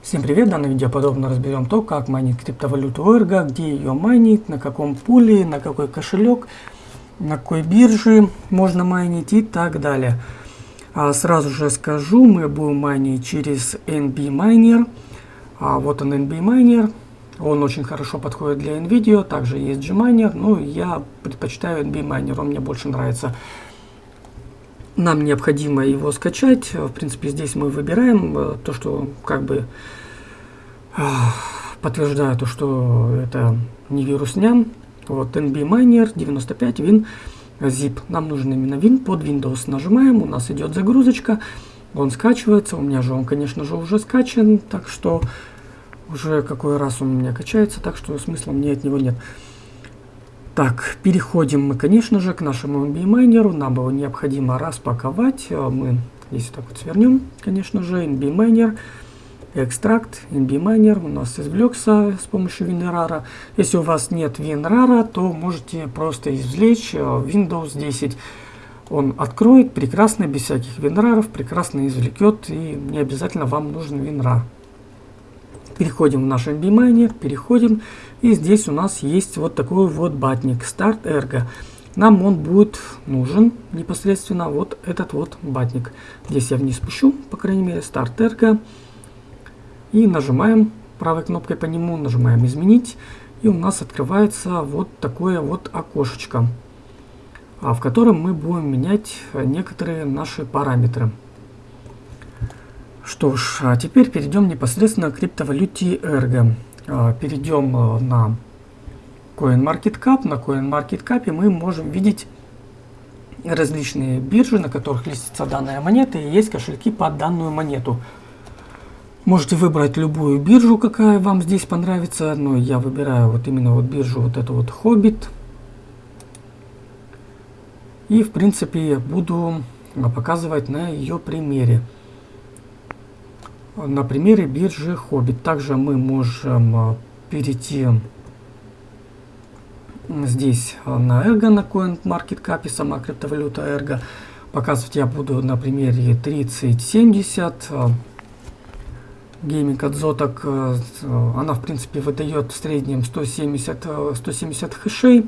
Всем привет! В данном видео подробно разберем то, как майнить криптовалюту Ergo, где ее майнить, на каком пуле, на какой кошелек, на какой бирже можно майнить и так далее. А сразу же скажу, мы будем майнить через NB Miner. А вот он NB Miner. Он очень хорошо подходит для NVIDIA, также есть Gminer, но я предпочитаю NB Miner, он мне больше нравится. Нам необходимо его скачать. В принципе, здесь мы выбираем э, то, что как бы подтверждаю то, что это не вирусня. Вот NB Miner 95 Win zip. Нам нужен именно Win. Под Windows нажимаем, у нас идет загрузочка. Он скачивается. У меня же он, конечно же, уже скачан. Так что уже какой раз он у меня качается. Так что смысла мне от него нет. Так, переходим мы, конечно же, к нашему NB майнеру. Нам его необходимо распаковать. Мы здесь так вот свернем, конечно же, NB майнер экстракт, NB-майнер у нас извлекся с помощью WinRAR. Если у вас нет WinRAR, то можете просто извлечь э, Windows 10. Он откроет прекрасно, без всяких WinRAR, прекрасно извлекет, и не обязательно вам нужен WinRAR. Переходим в наш NB-майнер, переходим, и здесь у нас есть вот такой вот батник Start Ergo. Нам он будет нужен непосредственно вот этот вот батник. Здесь я вниз спущу, по крайней мере, Start Ergo. И нажимаем правой кнопкой по нему, нажимаем «Изменить». И у нас открывается вот такое вот окошечко, а, в котором мы будем менять некоторые наши параметры. Что ж, а теперь перейдем непосредственно к криптовалюте Ergo. А, перейдем на CoinMarketCap. На CoinMarketCap мы можем видеть различные биржи, на которых листится данная монета, и есть кошельки под данную монету. Можете выбрать любую биржу, какая вам здесь понравится. Но я выбираю вот именно вот биржу, вот эту вот Хоббит. И в принципе буду показывать на ее примере. На примере биржи Хоббит. Также мы можем а, перейти здесь на Ergo, на CoinMarketCap, сама криптовалюта Ergo. Показывать я буду на примере 3070. Gaming от Zotac, э, она в принципе выдает в среднем 170, 170 э, хэшей,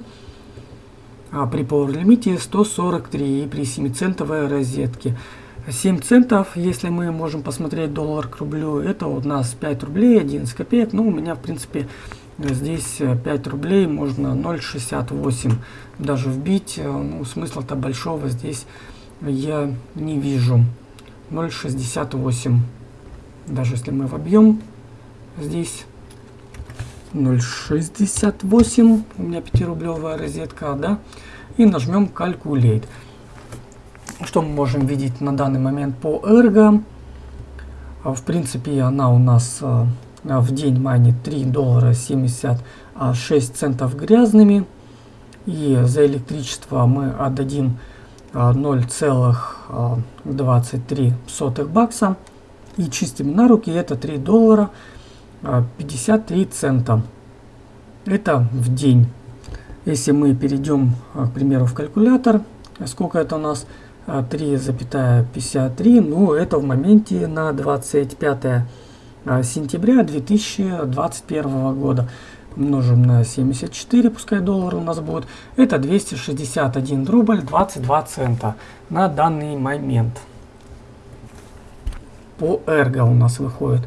а при Power лимите 143 и при 7 центовой розетке. 7 центов, если мы можем посмотреть доллар к рублю, это у нас 5 рублей 11 копеек. Ну, у меня, в принципе, здесь 5 рублей можно 0,68 даже вбить. Э, ну, смысла-то большого здесь я не вижу. 0,68 даже если мы вобьем здесь 0.68, у меня 5-рублевая розетка, да, и нажмем Calculate. Что мы можем видеть на данный момент по Ergo? А, в принципе, она у нас а, в день манит 3 доллара 76 центов грязными. И за электричество мы отдадим 0,23 а, бакса и чистим на руки это 3 доллара 53 а, цента. Это в день. Если мы перейдем, к примеру, в калькулятор, сколько это у нас? 3,53, а, ну это в моменте на 25 сентября 2021 года. Умножим на 74, пускай доллар у нас будет. Это 261 рубль 22 цента на данный момент по Ergo у нас выходит.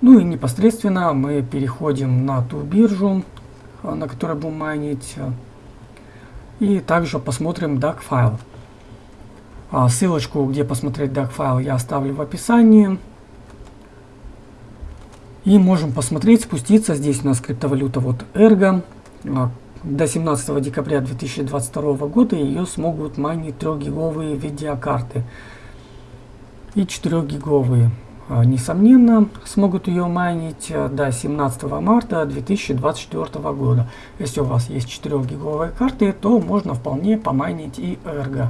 Ну и непосредственно мы переходим на ту биржу, а, на которой будем майнить. И также посмотрим DAC файл. А, ссылочку, где посмотреть DAC файл, я оставлю в описании. И можем посмотреть, спуститься. Здесь у нас криптовалюта вот Ergo. А, до 17 декабря 2022 года ее смогут майнить 3-гиговые видеокарты и 4-гиговые. А, несомненно, смогут ее майнить э, до 17 марта 2024 года. Если у вас есть 4-гиговые карты, то можно вполне помайнить и Ergo.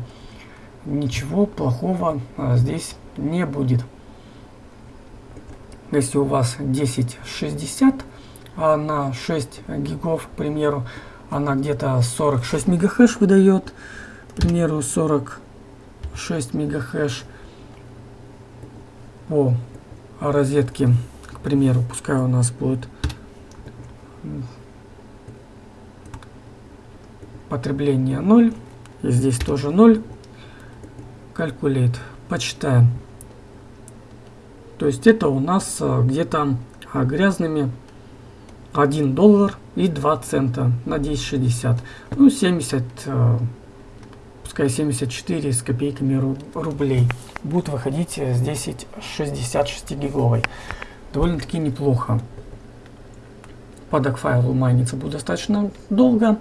Ничего плохого а, здесь не будет. Если у вас 1060 а на 6 гигов, к примеру, она где-то 46 мегахэш выдает, к примеру, 46 мегахэш, по розетки, к примеру, пускай у нас будет потребление 0. И здесь тоже 0. Calculate. Почитаем. То есть это у нас э, где-то а, грязными 1 доллар и 2 цента на 10,60. Ну, 70, э, пускай 74 с копейками рублей. Будет выходить с 1066 гиговой. Довольно-таки неплохо. Падок файлу майниться будет достаточно долго.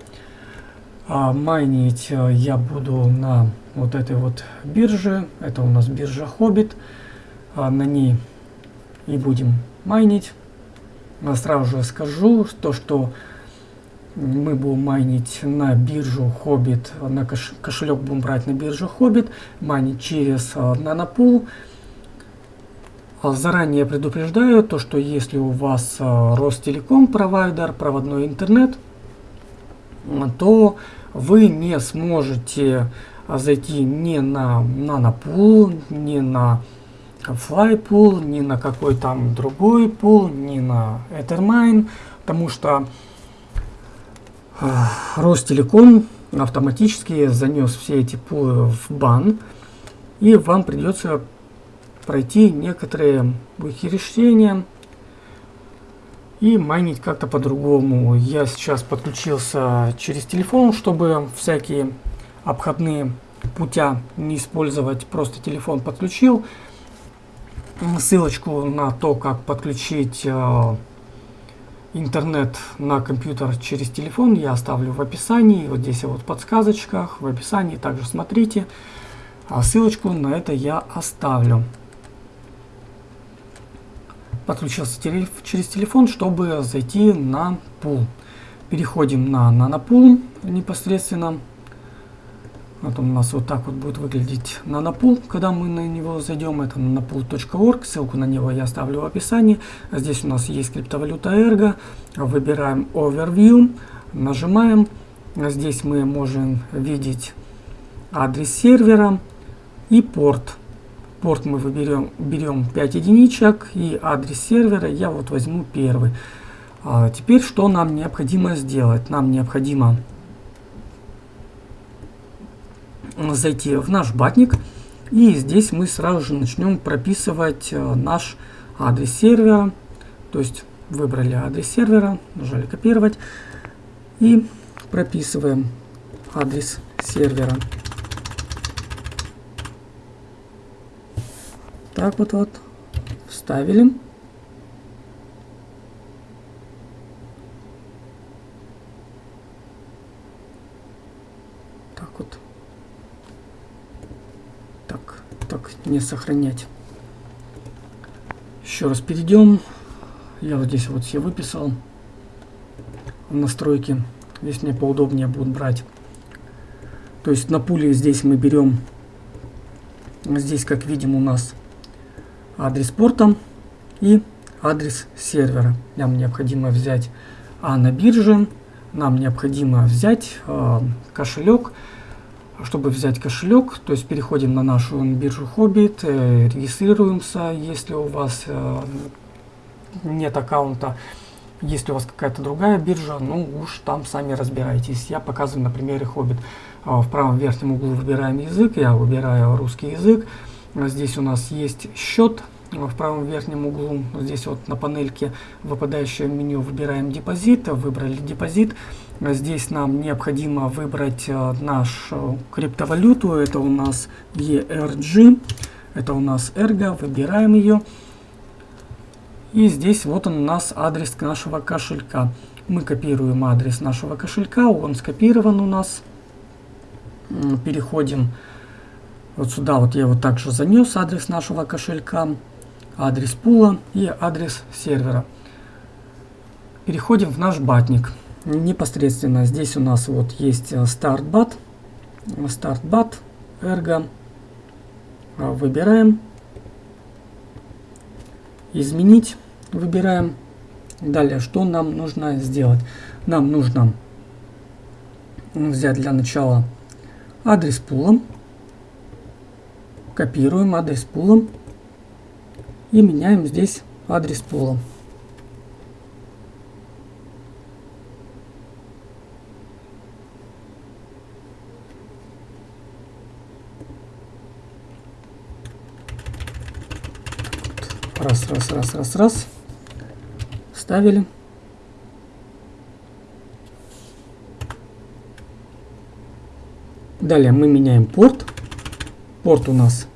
А майнить э, я буду на вот этой вот бирже. Это у нас биржа Хоббит. А на ней и будем майнить. А сразу же скажу, то, что мы будем майнить на биржу Хоббит, на кош кошелек будем брать на биржу Хоббит, майнить через э, Нанопул. Заранее предупреждаю, то, что если у вас Ростелеком провайдер, проводной интернет, то вы не сможете зайти ни на нанопул, ни на флайпул, ни на какой там другой пул, ни на Ethermine, потому что Ростелеком автоматически занес все эти пулы в бан, и вам придется пройти некоторые решения и майнить как-то по-другому. Я сейчас подключился через телефон, чтобы всякие обходные путя не использовать. Просто телефон подключил. Ссылочку на то, как подключить э, интернет на компьютер через телефон я оставлю в описании. Вот здесь вот в подсказочках, в описании также смотрите. А ссылочку на это я оставлю подключился через телефон, чтобы зайти на пул. Переходим на нанопул непосредственно. Вот он у нас вот так вот будет выглядеть нанопул, когда мы на него зайдем. Это nanopool.org, ссылку на него я оставлю в описании. Здесь у нас есть криптовалюта Ergo. Выбираем Overview, нажимаем. Здесь мы можем видеть адрес сервера и порт порт мы выберем, берем 5 единичек и адрес сервера я вот возьму первый. А теперь что нам необходимо сделать? Нам необходимо зайти в наш батник и здесь мы сразу же начнем прописывать э, наш адрес сервера. То есть выбрали адрес сервера, нажали копировать и прописываем адрес сервера. Так вот вот вставили. Так вот. Так, так, не сохранять. Еще раз перейдем. Я вот здесь вот все выписал. Настройки. Здесь мне поудобнее будет брать. То есть на пуле здесь мы берем. Здесь, как видим, у нас адрес порта и адрес сервера. Нам необходимо взять А на бирже, нам необходимо взять э, кошелек. Чтобы взять кошелек, то есть переходим на нашу биржу Hobbit, э, регистрируемся, если у вас э, нет аккаунта. Если у вас какая-то другая биржа, ну уж там сами разбирайтесь. Я показываю на примере Hobbit. Э, в правом верхнем углу выбираем язык, я выбираю русский язык. Здесь у нас есть счет в правом верхнем углу, здесь вот на панельке выпадающее меню выбираем депозит, выбрали депозит. Здесь нам необходимо выбрать э, нашу криптовалюту, это у нас ERG, это у нас Ergo, выбираем ее. И здесь вот он у нас адрес нашего кошелька. Мы копируем адрес нашего кошелька, он скопирован у нас. Переходим вот сюда, вот я его также занес, адрес нашего кошелька адрес пула и адрес сервера. Переходим в наш батник. Непосредственно здесь у нас вот есть StartBat, StartBat, Ergo. Выбираем. Изменить. Выбираем. Далее, что нам нужно сделать? Нам нужно взять для начала адрес пула. Копируем адрес пула И меняем здесь адрес пола. Раз, раз, раз, раз. Ставили. Далее мы меняем порт. Порт у нас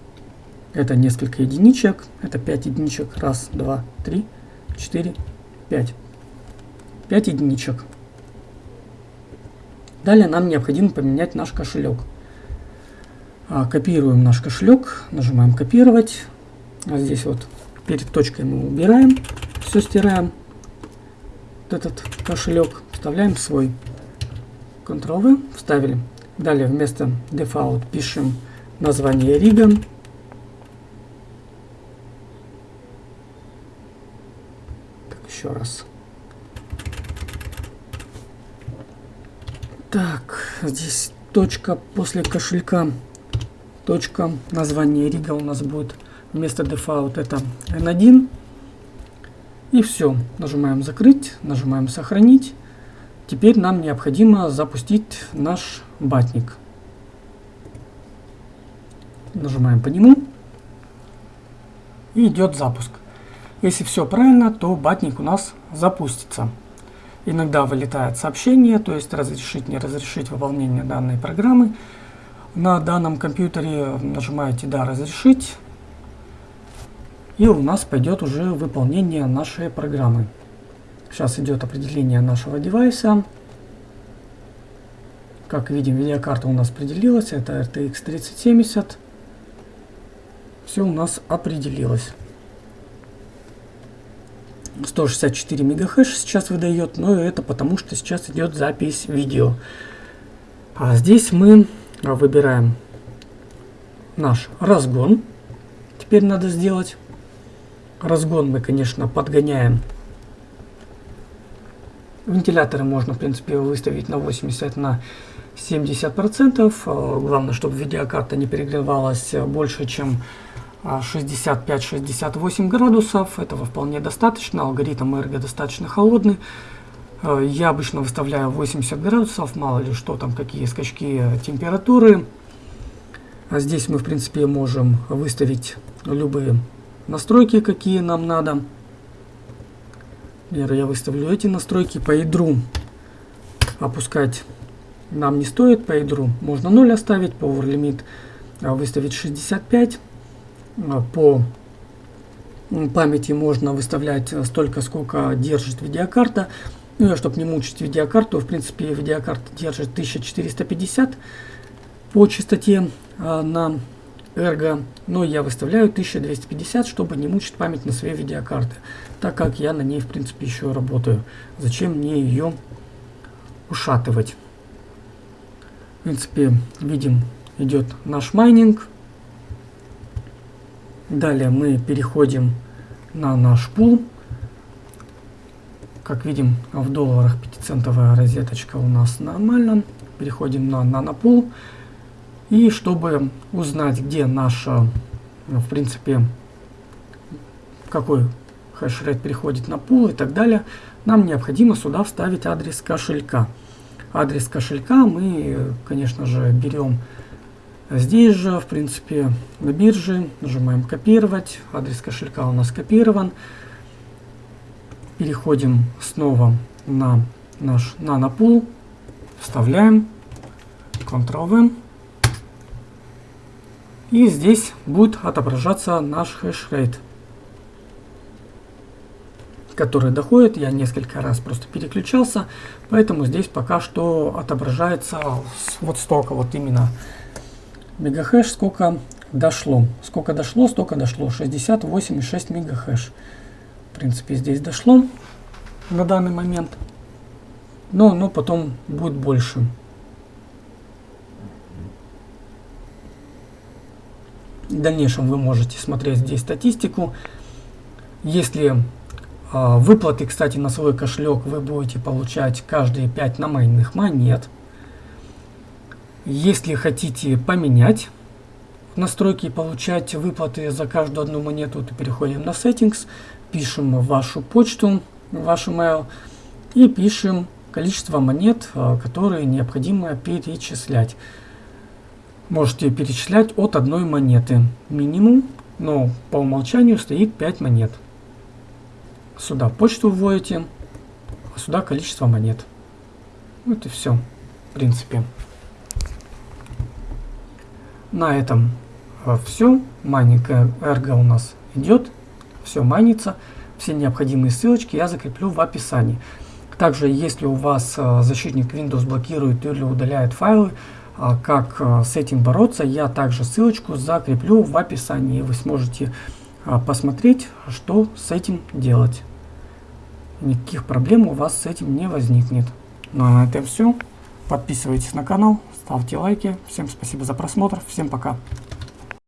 это несколько единичек. Это 5 единичек. Раз, два, три, четыре, пять. 5 единичек. Далее нам необходимо поменять наш кошелек. А, копируем наш кошелек, нажимаем копировать. А здесь вот перед точкой мы убираем, все стираем. Вот этот кошелек вставляем свой. Ctrl-V, вставили. Далее вместо default пишем название Riga. Так, еще раз. Так, здесь точка после кошелька. Точка название Рига у нас будет вместо default это N1. И все. Нажимаем закрыть, нажимаем сохранить. Теперь нам необходимо запустить наш батник. Нажимаем по нему. И идет запуск. Если все правильно, то батник у нас запустится. Иногда вылетает сообщение, то есть разрешить, не разрешить выполнение данной программы. На данном компьютере нажимаете «Да, разрешить». И у нас пойдет уже выполнение нашей программы. Сейчас идет определение нашего девайса. Как видим, видеокарта у нас определилась. Это RTX 3070. Все у нас определилось. 164 мегахэш сейчас выдает, но это потому, что сейчас идет запись видео. А здесь мы выбираем наш разгон. Теперь надо сделать. Разгон мы, конечно, подгоняем Вентиляторы можно, в принципе, выставить на 80, на 70%. Э, главное, чтобы видеокарта не перегревалась больше, чем 65-68 градусов. Этого вполне достаточно. Алгоритм эрго достаточно холодный. Э, я обычно выставляю 80 градусов, мало ли что там, какие скачки температуры. А здесь мы, в принципе, можем выставить любые настройки, какие нам надо. Например, я выставлю эти настройки по ядру. Опускать нам не стоит по ядру. Можно 0 оставить, power limit а, выставить 65. А, по памяти можно выставлять столько, сколько держит видеокарта. Ну, чтобы не мучить видеокарту, в принципе, видеокарта держит 1450 по частоте а, на Ergo, но я выставляю 1250, чтобы не мучить память на своей видеокарты, так как я на ней, в принципе, еще работаю. Зачем мне ее ушатывать? В принципе, видим, идет наш майнинг. Далее мы переходим на наш пул. Как видим, в долларах 5-центовая розеточка у нас нормально. Переходим на нанопул. пул и чтобы узнать, где наша, ну, в принципе, какой хешрейт переходит на пул и так далее, нам необходимо сюда вставить адрес кошелька. Адрес кошелька мы, конечно же, берем здесь же, в принципе, на бирже, нажимаем копировать, адрес кошелька у нас копирован. Переходим снова на наш нанопул, вставляем, Ctrl-V. И здесь будет отображаться наш хешрейт, который доходит. Я несколько раз просто переключался, поэтому здесь пока что отображается вот столько, вот именно мегахэш, сколько дошло. Сколько дошло, столько дошло. 68,6 мегахэш. В принципе, здесь дошло на данный момент. Но, но потом будет больше. В дальнейшем вы можете смотреть здесь статистику. Если э, выплаты, кстати, на свой кошелек вы будете получать каждые 5 намайных монет. Если хотите поменять настройки и получать выплаты за каждую одну монету, то переходим на Settings, пишем вашу почту, ваш email и пишем количество монет, э, которые необходимо перечислять. Можете перечислять от одной монеты. Минимум, но по умолчанию стоит 5 монет. Сюда почту вводите, а сюда количество монет. Вот и все, в принципе. На этом э, все. Майнинг эрго у нас идет. Все майнится. Все необходимые ссылочки я закреплю в описании. Также, если у вас э, защитник Windows блокирует или удаляет файлы, э, как с этим бороться, я также ссылочку закреплю в описании. Вы сможете посмотреть, что с этим делать. Никаких проблем у вас с этим не возникнет. Ну а на этом все. Подписывайтесь на канал, ставьте лайки. Всем спасибо за просмотр. Всем пока.